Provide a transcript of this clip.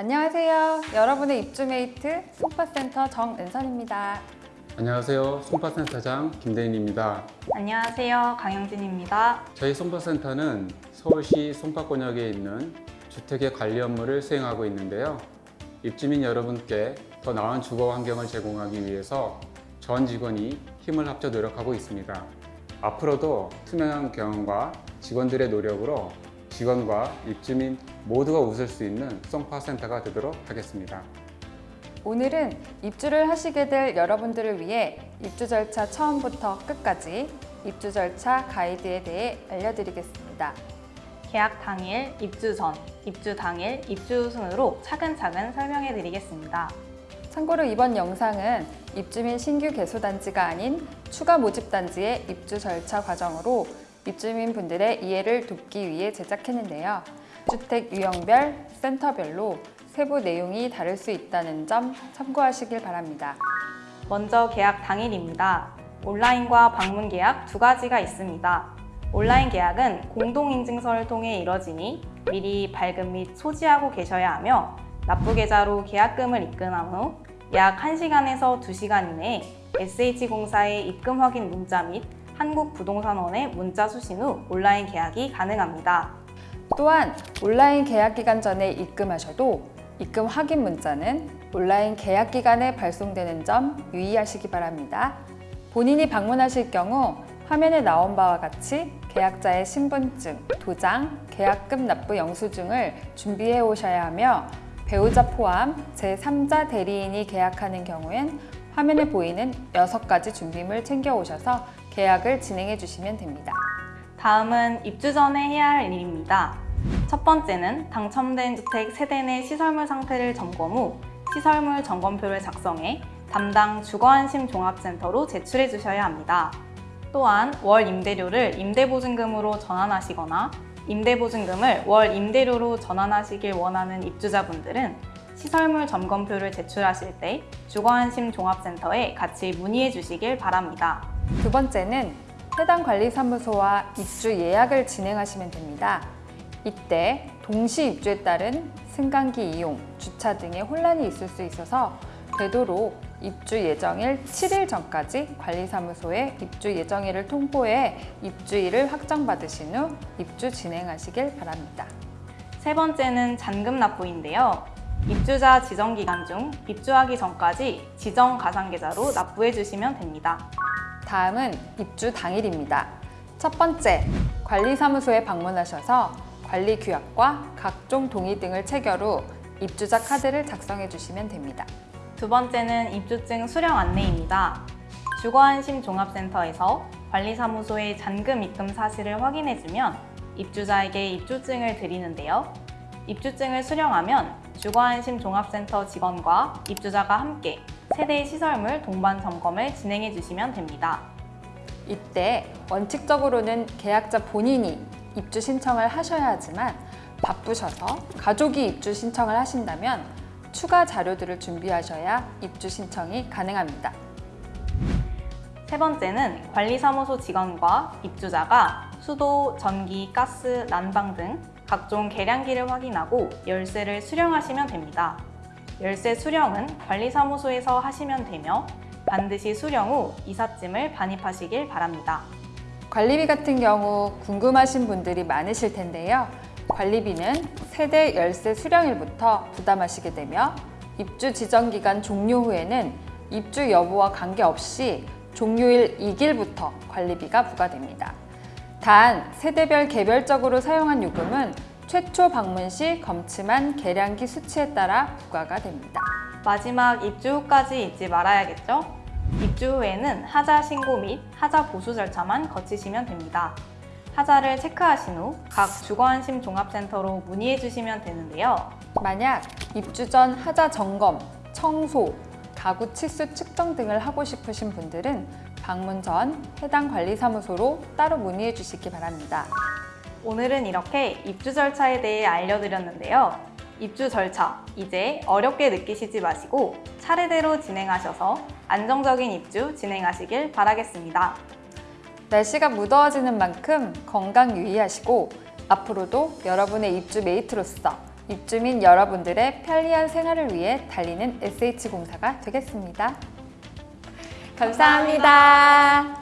안녕하세요. 여러분의 입주메이트 송파센터 정은선입니다. 안녕하세요. 송파센터장 김대인입니다. 안녕하세요. 강영진입니다. 저희 송파센터는 서울시 송파권역에 있는 주택의 관리 업무를 수행하고 있는데요. 입주민 여러분께 더 나은 주거 환경을 제공하기 위해서 전 직원이 힘을 합쳐 노력하고 있습니다. 앞으로도 투명한 경영과 직원들의 노력으로 직원과 입주민 모두가 웃을 수 있는 송파센터가 되도록 하겠습니다. 오늘은 입주를 하시게 될 여러분들을 위해 입주 절차 처음부터 끝까지 입주 절차 가이드에 대해 알려드리겠습니다. 계약 당일, 입주 전, 입주 당일, 입주 순으로 차근차근 설명해 드리겠습니다. 참고로 이번 영상은 입주 민 신규 개소단지가 아닌 추가 모집단지의 입주 절차 과정으로 입주민 분들의 이해를 돕기 위해 제작했는데요. 주택 유형별, 센터별로 세부 내용이 다를 수 있다는 점 참고하시길 바랍니다. 먼저 계약 당일입니다. 온라인과 방문 계약 두 가지가 있습니다. 온라인 계약은 공동인증서를 통해 이뤄지니 미리 발급 및 소지하고 계셔야 하며 납부 계좌로 계약금을 입금한 후 약 1시간에서 2시간 이내에 SH공사의 입금 확인 문자 및 한국부동산원에 문자 수신 후 온라인 계약이 가능합니다. 또한 온라인 계약 기간 전에 입금하셔도 입금 확인 문자는 온라인 계약 기간에 발송되는 점 유의하시기 바랍니다. 본인이 방문하실 경우 화면에 나온 바와 같이 계약자의 신분증, 도장, 계약금 납부 영수증을 준비해 오셔야 하며 배우자 포함 제3자 대리인이 계약하는 경우엔 화면에 보이는 6가지 준비물 챙겨 오셔서 계약을 진행해 주시면 됩니다. 다음은 입주 전에 해야 할 일입니다. 첫 번째는 당첨된 주택 세대 내 시설물 상태를 점검 후 시설물 점검표를 작성해 담당 주거안심 종합센터로 제출해 주셔야 합니다. 또한 월 임대료를 임대보증금으로 전환하시거나 임대보증금을 월 임대료로 전환하시길 원하는 입주자분들은 시설물 점검표를 제출하실 때 주거안심 종합센터에 같이 문의해 주시길 바랍니다. 두 번째는 해당 관리사무소와 입주 예약을 진행하시면 됩니다. 이때 동시 입주에 따른 승강기 이용, 주차 등의 혼란이 있을 수 있어서 되도록 입주 예정일 7일 전까지 관리사무소에 입주 예정일을 통보해 입주일을 확정받으신 후 입주 진행하시길 바랍니다. 세 번째는 잔금 납부인데요. 입주자 지정 기간 중 입주하기 전까지 지정 가상계좌로 납부해 주시면 됩니다. 다음은 입주 당일입니다. 첫 번째, 관리사무소에 방문하셔서 관리 규약과 각종 동의 등을 체결 후 입주자 카드를 작성해 주시면 됩니다. 두 번째는 입주증 수령 안내입니다. 주거안심 종합센터에서 관리사무소의 잔금 입금 사실을 확인해주면 입주자에게 입주증을 드리는데요. 입주증을 수령하면 주거안심 종합센터 직원과 입주자가 함께 세대 시설물 동반 점검을 진행해 주시면 됩니다. 이때 원칙적으로는 계약자 본인이 입주 신청을 하셔야 하지만 바쁘셔서 가족이 입주 신청을 하신다면 추가 자료들을 준비하셔야 입주 신청이 가능합니다. 세 번째는 관리사무소 직원과 입주자가 수도, 전기, 가스, 난방 등 각종 계량기를 확인하고 열쇠를 수령하시면 됩니다. 열쇠 수령은 관리사무소에서 하시면 되며 반드시 수령 후 이삿짐을 반입하시길 바랍니다. 관리비 같은 경우 궁금하신 분들이 많으실 텐데요. 관리비는 세대 열쇠 수령일부터 부담하시게 되며 입주 지정 기간 종료 후에는 입주 여부와 관계없이 종료일 2일부터 관리비가 부과됩니다. 단 세대별 개별적으로 사용한 요금은 최초 방문 시 검침한 계량기 수치에 따라 부과가 됩니다. 마지막 입주 후까지 잊지 말아야겠죠? 입주 후에는 하자 신고 및 하자 보수 절차만 거치시면 됩니다. 하자를 체크하신 후 각 주거안심 종합센터로 문의해 주시면 되는데요. 만약 입주 전 하자 점검, 청소, 가구 치수 측정 등을 하고 싶으신 분들은 방문 전 해당 관리사무소로 따로 문의해 주시기 바랍니다. 오늘은 이렇게 입주 절차에 대해 알려드렸는데요. 입주 절차, 이제 어렵게 느끼시지 마시고 차례대로 진행하셔서 안정적인 입주 진행하시길 바라겠습니다. 날씨가 무더워지는 만큼 건강 유의하시고 앞으로도 여러분의 입주 메이트로서 입주민 여러분들의 편리한 생활을 위해 달리는 SH공사가 되겠습니다. 감사합니다. 감사합니다.